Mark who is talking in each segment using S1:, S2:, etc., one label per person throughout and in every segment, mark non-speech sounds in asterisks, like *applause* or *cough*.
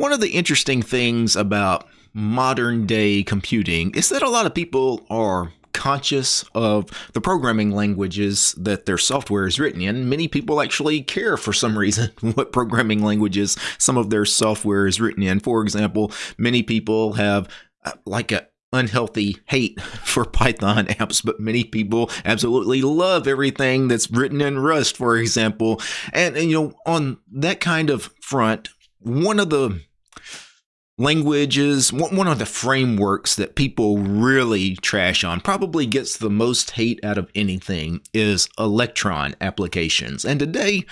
S1: One of the interesting things about modern day computing is that a lot of people are conscious of the programming languages that their software is written in. Many people actually care for some reason *laughs* what programming languages some of their software is written in. For example, many people have uh, like a unhealthy hate *laughs* for Python *laughs* apps, but many people absolutely love everything that's written in Rust, for example. And, and, you know, on that kind of front, one of the languages, one of the frameworks that people really trash on, probably gets the most hate out of anything, is Electron applications. And today,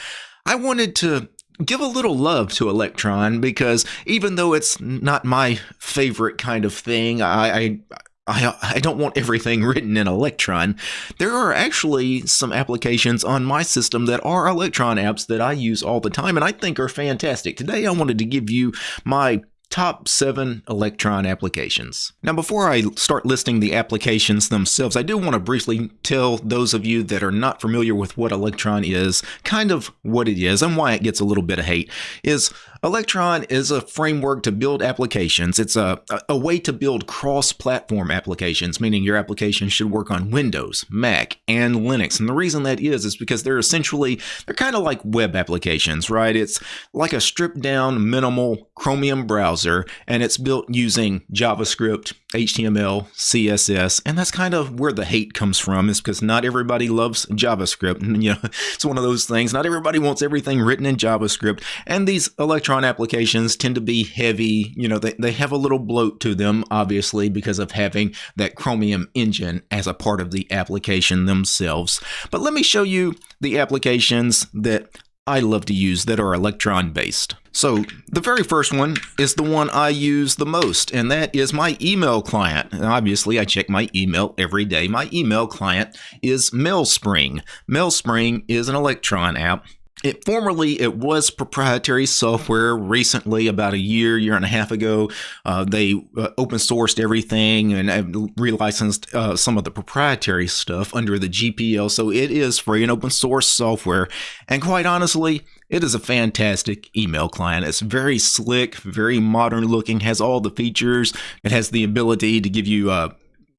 S1: I wanted to give a little love to Electron because even though it's not my favorite kind of thing, I, I I, I don't want everything *laughs* written in Electron. There are actually some applications on my system that are Electron apps that I use all the time and I think are fantastic. Today I wanted to give you my top seven Electron applications. Now, before I start listing the applications themselves, I do want to briefly tell those of you that are not familiar with what Electron is, kind of what it is and why it gets a little bit of hate, is Electron is a framework to build applications. It's a, a way to build cross-platform applications, meaning your application should work on Windows, Mac, and Linux. And the reason that is is because they're essentially, they're kind of like web applications, right? It's like a stripped down minimal Chromium browser, and it's built using JavaScript, HTML, CSS, and that's kind of where the hate comes from is because not everybody loves JavaScript. And, *laughs* you know, it's one of those things. Not everybody wants everything written in JavaScript. And these Electron applications tend to be heavy. You know, they, they have a little bloat to them, obviously, because of having that Chromium engine as a part of the application themselves. But let me show you the applications that I love to use that are Electron based. So the very first one is the one I use the most, and that is my email client. And obviously, I check my email every day. My email client is MailSpring. MailSpring is an Electron app it formerly it was proprietary software. Recently, about a year, year and a half ago, uh, they uh, open sourced everything and relicensed uh, some of the proprietary stuff under the GPL. So it is free and open source software. And quite honestly, it is a fantastic email client. It's very slick, very modern looking, has all the features. It has the ability to give you uh,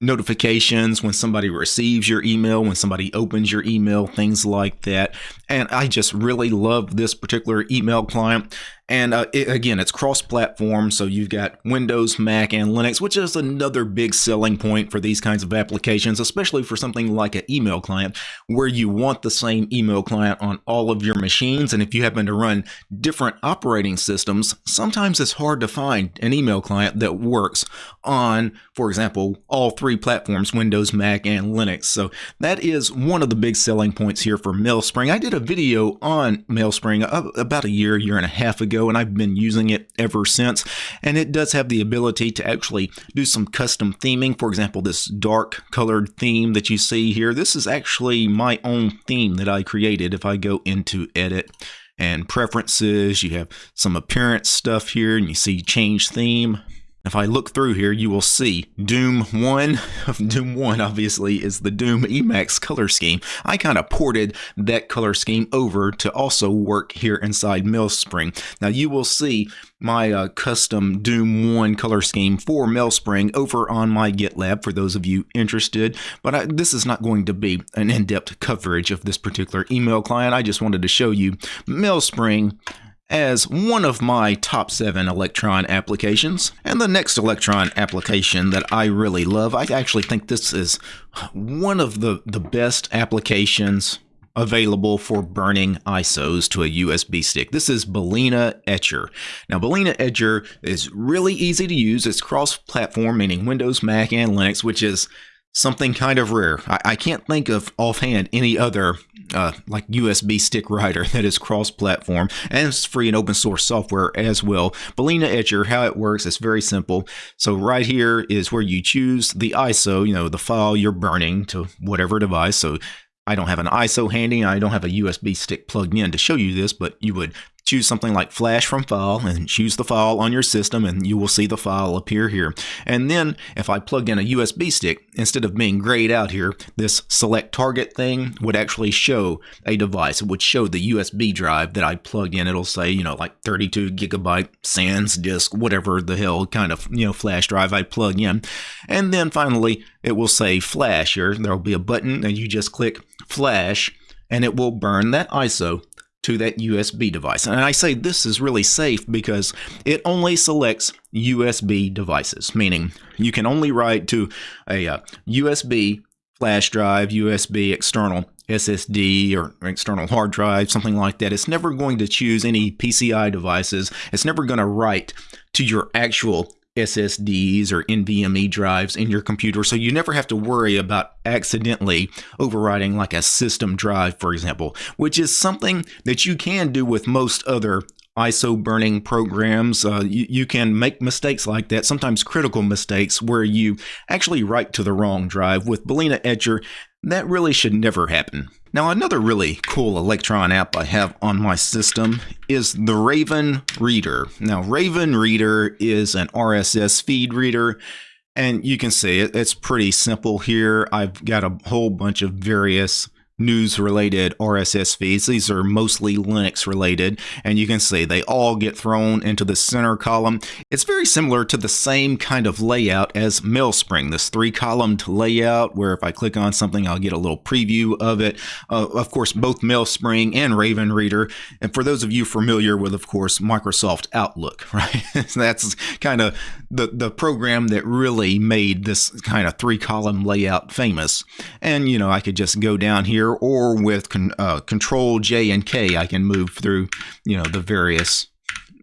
S1: notifications when somebody receives your email, when somebody opens your email, things like that. And I just really love this particular email client. And uh, it, again, it's cross platform. So you've got Windows, Mac, and Linux, which is another big selling point for these kinds of applications, especially for something like an email client, where you want the same email client on all of your machines. And if you happen to run different operating systems, sometimes it's hard to find an email client that works on, for example, all three platforms Windows, Mac, and Linux. So that is one of the big selling points here for MailSpring. I did a video on MailSpring about a year, year and a half ago and I've been using it ever since. And it does have the ability to actually do some custom theming. For example, this dark colored theme that you see here, this is actually my own theme that I created. If I go into edit, and preferences. You have some appearance stuff here, and you see change theme. If I look through here, you will see Doom 1. *laughs* Doom 1, obviously, is the Doom Emacs color scheme. I kind of ported that color scheme over to also work here inside MailSpring. Now, you will see my uh, custom Doom 1 color scheme for MailSpring over on my GitLab for those of you interested. But I, this is not going to be an in-depth coverage of this particular email client. I just wanted to show you MailSpring as one of my top seven Electron applications. And the next Electron application that I really love, I actually think this is one of the, the best applications available for burning ISOs to a USB stick. This is Balena Etcher. Now, Balena Etcher is really easy to use. It's cross-platform, meaning Windows, Mac, and Linux, which is something kind of rare. I, I can't think of offhand any other uh, like USB stick writer *laughs* that is cross-platform and it's free and open source software as well. Balena Etcher, how it works it's very simple. So right here is where you choose the ISO, you know, the file you're burning to whatever device. So I don't have an ISO handy. I don't have a USB stick plugged in to show you this, but you would choose something like Flash from File and choose the file on your system, and you will see the file appear here. And then if I plug in a USB stick, instead of being grayed out here, this select target thing would actually show a device. It would show the USB drive that I plugged in. It'll say, you know, like 32 gigabyte SanDisk, whatever the hell kind of, you know, flash drive I plug in. And then finally, it will say flash here. There'll be a button and you just click flash and it will burn that ISO to that USB device. And I say this is really safe because it only selects USB devices, meaning you can only write to a uh, USB flash drive, USB external SSD or external hard drive, something like that. It's never going to choose any PCI devices. It's never going to write to your actual SSDs or NVMe drives in your computer, so you never have to worry about accidentally overwriting like a system drive, for example, which is something that you can do with most other ISO burning programs. Uh, you, you, can make mistakes like that, sometimes critical mistakes, where you actually write to the wrong drive. With Balena Etcher, that really should never happen. Now, another really cool Electron app I have on my system is the Raven Reader. Now, Raven Reader is an RSS feed reader, and you can see it, it's pretty simple here. I've got a whole bunch of various news related RSS feeds. These are mostly Linux related, and you can see they all get thrown into the center column. It's very similar to the same kind of layout as MailSpring, this three columned layout where if I click on something, I'll get a little preview of it. Uh, of course, both MailSpring and Raven Reader. And for those of you familiar with, of course, Microsoft Outlook, *laughs* right? That's kind of the, the program that really made this kind of three column layout famous. And, you know, I could just go down here here, or with con, uh, Control J and K, I can move through, you know, the various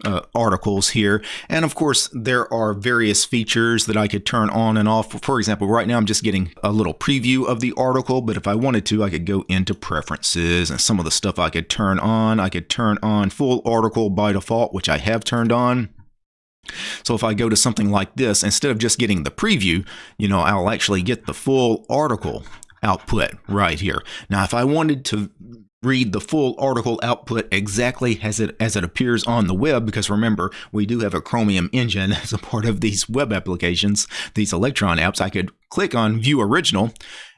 S1: uh, articles here. And of course, there are various features that I could turn on and off. For example, right now I'm just getting a little preview of the article, but if I wanted to, I could go into preferences and some of the stuff I could turn on. I could turn on full article by default, which I have turned on. So if I go to something like this, instead of just getting the preview, you know, I'll actually get the full article output right here. Now, if I wanted to read the full article output exactly as it as it appears on the web because remember we do have a chromium engine *laughs* as a part of these web applications these electron apps i could click on view original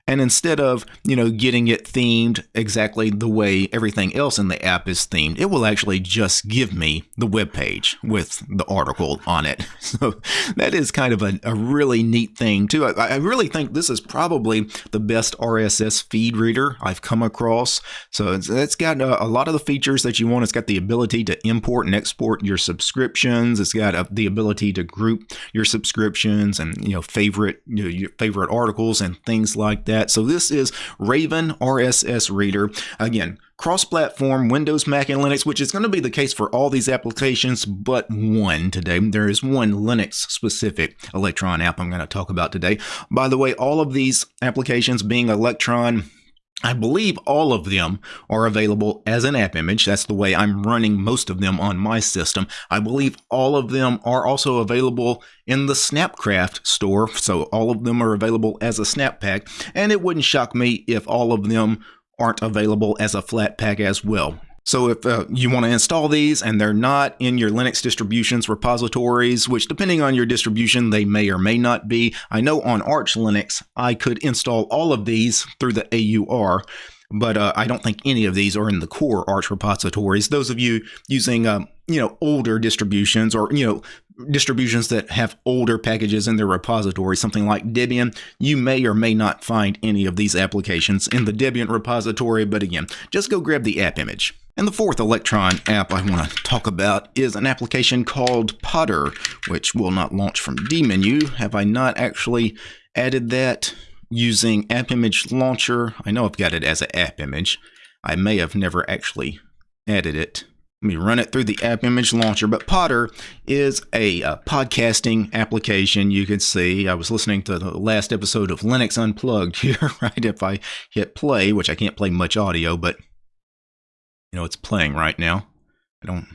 S1: and instead of, you know, getting it themed exactly the way everything else in the app is themed, it will actually just give me the web page with the article on it. *laughs* So that is kind of a, a really neat thing too. I, I, really think this is probably the best RSS feed reader I've come across. So it's, it's got a, a, lot of the features that you want. It's got the ability to import and export your subscriptions. It's got a, the ability to group your subscriptions and, you know, favorite, you know, your favorite articles and things like that that. So this is Raven RSS Reader. Again, cross-platform Windows, Mac, and Linux, which is going to be the case for all these applications but one today. There is one Linux-specific Electron app I'm going to talk about today. By the way, all of these applications being Electron I believe all of them are available as an app image. That's the way I'm running most of them on my system. I believe all of them are also available in the Snapcraft store. So all of them are available as a snap pack. And it wouldn't shock me if all of them aren't available as a Flatpak as well. So if uh, you want to install these and they're not in your Linux distributions repositories, which depending on your distribution, they may or may not be. I know on Arch Linux, I could install all of these through the AUR, but uh, I don't think any of these are in the core Arch repositories. Those of you using, uh, you know, older distributions or, you know, distributions that have older packages in their repository, something like Debian, you may or may not find any of these applications in the Debian repository, but again, just go grab the app image. And the fourth Electron app I want to talk about is an application called Potter, which will not launch from dmenu. Have I not actually added that using App Image Launcher? I know I've got it as an app image. I may have never actually added it. Let me run it through the App Image Launcher. But Potter is a, a podcasting application. You can see I was listening to the last episode of Linux Unplugged *laughs* here, right? If I hit play, which I can't play much audio, but you know, it's playing right now. I don't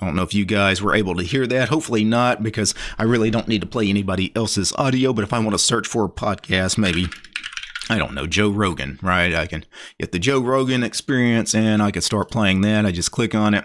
S1: I don't know if you guys were able to hear that. Hopefully not, because I really don't need to play anybody else's audio. But if I want to search for a podcast, maybe, I don't know, Joe Rogan, right? I can get the Joe Rogan experience and I can start playing that. I just click on it.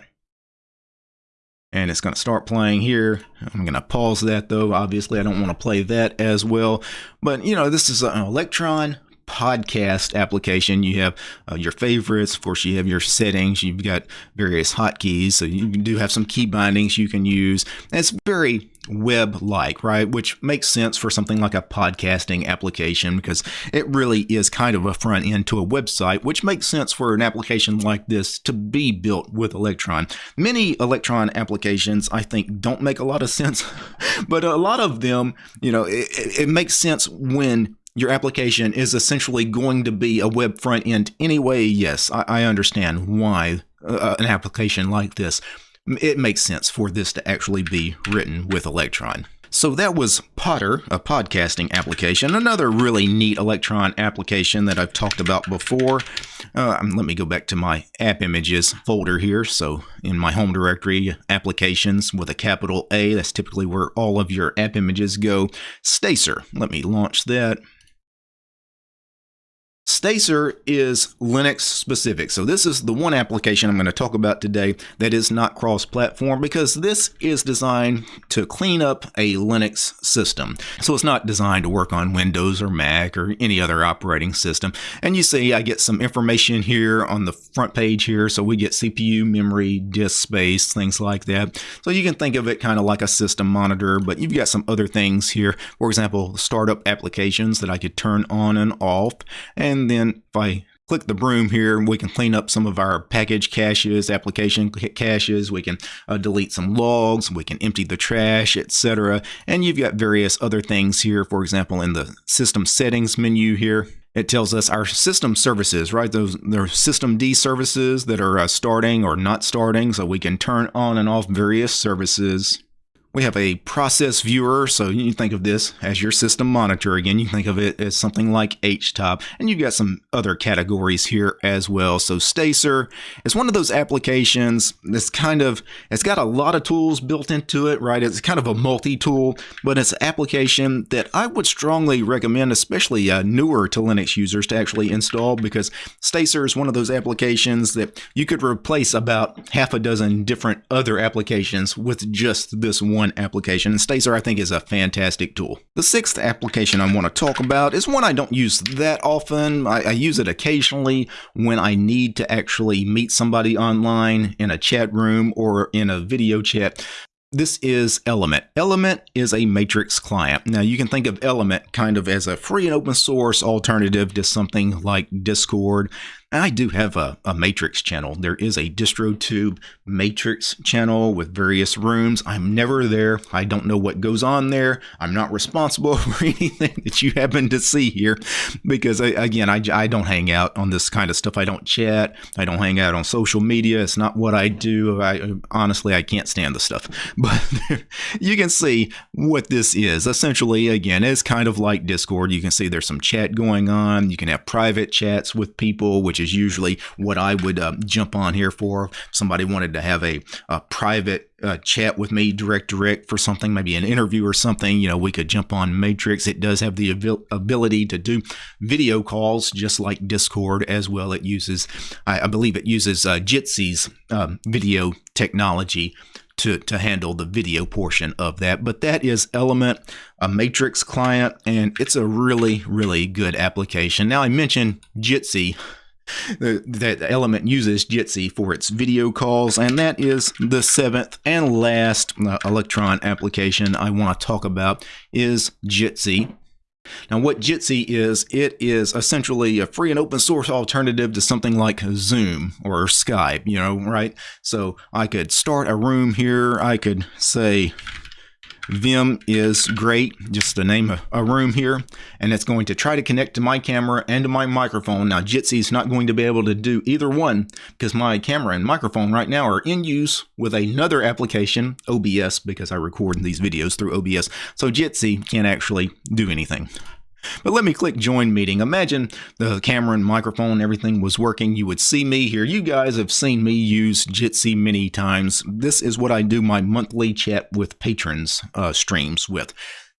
S1: and it's going to start playing here. I'm going to pause that though. Obviously, I don't want to play that as well. But, you know, this is an Electron podcast application. You have uh, your favorites. Of course, you have your settings. You've got various hotkeys. So you do have some key bindings you can use. And it's very web like, right? Which makes sense for something like a podcasting application because it really is kind of a front end to a website, which makes sense for an application like this to be built with Electron. Many Electron applications, I think, don't make a lot of *laughs* sense, but a lot of them, you know, it, it makes sense when your application is essentially going to be a web front end anyway, yes, I, I understand why uh, an application like this, it makes sense for this to actually be written with Electron. So that was Potter, a podcasting application, another really neat Electron application that I've talked about before. Uh, um, let me go back to my app images folder here. So in my home directory, applications with a capital A, that's typically where all of your app images go. Stacer, let me launch that. Stacer is Linux specific. So this is the one application I'm going to talk about today that is not cross-platform because this is designed to clean up a Linux system. So it's not designed to work on Windows or Mac or any other operating system. And you see I get some information here on the front page here. So we get CPU, memory, disk space, things like that. So you can think of it kind of like a system monitor, but you've got some other things here. For example, startup applications that I could turn on and off. And and then if I click the broom here, we can clean up some of our package caches, application caches. We can uh, delete some logs. We can empty the trash, etc. And you've got various other things here. For example, in the system settings menu here, it tells us our system services, right? Those there are systemd services that are uh, starting or not starting, so we can turn on and off various services. We have a process viewer, so you think of this as your system monitor. Again, you think of it as something like HTOP, and you've got some other categories here as well. So Stacer is one of those applications that's kind of, it's got a lot of tools built into it, right? It's kind of a multi-tool, but it's an application that I would strongly recommend, especially uh, newer to Linux users to actually install because Stacer is one of those applications that you could replace about half a dozen different other applications with just this one one application, and Stacer I think is a fantastic tool. The sixth application I want to talk about is one I don't use that often. I, I use it occasionally when I need to actually meet somebody online in a chat room or in a video chat this is Element. Element is a matrix client. Now you can think of Element kind of as a free and open source alternative to something like Discord. I do have a, a Matrix channel. There is a DistroTube Matrix channel with various rooms. I'm never there. I don't know what goes on there. I'm not responsible *laughs* for anything that you happen to see here because, I, again, I, I don't hang out on this kind of stuff. I don't chat. I don't hang out on social media. It's not what I do. I Honestly, I can't stand the stuff. *laughs* But you can see what this is. Essentially, again, it's kind of like Discord. You can see there's some chat going on. You can have private chats with people, which is usually what I would uh, jump on here for. If somebody wanted to have a, a private uh, chat with me direct direct for something, maybe an interview or something, you know, we could jump on Matrix. It does have the ability to do video calls just like Discord as well. It uses, I, I believe it uses uh, Jitsi's um, video technology to, to handle the video portion of that. But that is Element, a Matrix client, and it's a really, really good application. Now, I mentioned Jitsi that element uses Jitsi for its video calls, and that is the seventh and last uh, Electron application I want to talk about is Jitsi. Now, what Jitsi is, it is essentially a free and open source alternative to something like Zoom or Skype, you know, right? So I could start a room here. I could say Vim is great, just to name of a room here, and it's going to try to connect to my camera and to my microphone. Now, Jitsi is not going to be able to do either one because my camera and microphone right now are in use with another application, OBS, because I record these videos through OBS. So Jitsi can't actually do anything. But let me click join meeting. Imagine the camera and microphone, everything was working. You would see me here. You guys have seen me use Jitsi many times. This is what I do my monthly chat with patrons uh, streams with.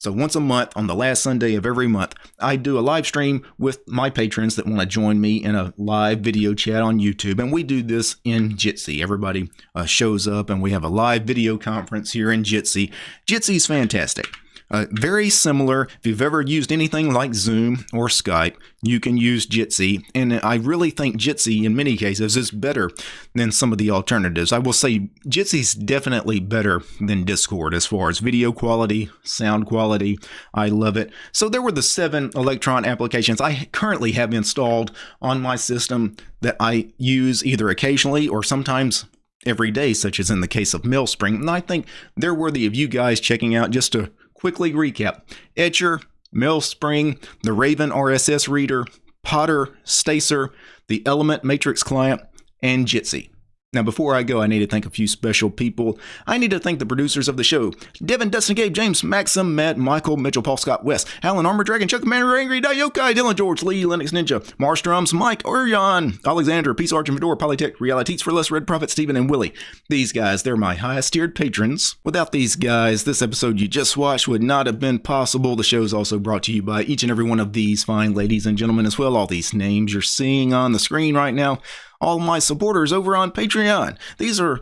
S1: So once a month, on the last Sunday of every month, I do a live stream with my patrons that want to join me in a live video chat on YouTube. And we do this in Jitsi. Everybody uh, shows up and we have a live video conference here in Jitsi. Jitsi's fantastic. Uh, very similar. If you've ever used anything like Zoom or Skype, you can use Jitsi. And I really think Jitsi, in many cases, is better than some of the alternatives. I will say Jitsi's definitely better than Discord as far as video quality, sound quality. I love it. So there were the seven Electron applications I currently have installed on my system that I use either occasionally or sometimes every day, such as in the case of Mailspring. And I think they're worthy of you guys checking out just to quickly recap Etcher, Mailspring, the Raven RSS reader, Potter, Stacer, the Element Matrix client, and Jitsi. Now, before I go, I need to thank a few special people. I need to thank the producers of the show Devin, Dustin, Gabe, James, Maxim, Matt, Michael, Mitchell, Paul, Scott, West, Alan, Armor Dragon, Chuck, Commander, Angry, Yokai, Dylan, George, Lee, Linux Ninja, Mars Drums, Mike, Orion, Alexander, Peace Arch, and Fedora, Polytech, Realities for Less, Red Prophet, Stephen, and Willie. These guys, they're my highest tiered patrons. Without these guys, this episode you just watched would not have been possible. The show is also brought to you by each and every one of these fine ladies and gentlemen as well. All these names you're seeing on the screen right now all my supporters over on Patreon. These are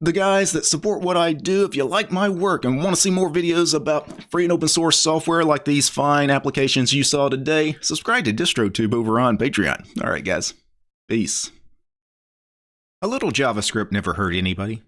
S1: the guys that support what I do. If you like my work and want to see more videos about free and open source software like these fine applications you saw today, subscribe to DistroTube over on Patreon. All right, guys. Peace. A little JavaScript never hurt anybody.